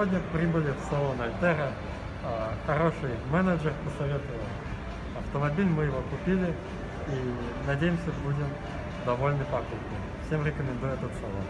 сегодня прибыли в салон Альтера. А, хороший менеджер посоветовал автомобиль, мы его купили и надеемся будем довольны покупкой. Всем рекомендую этот салон.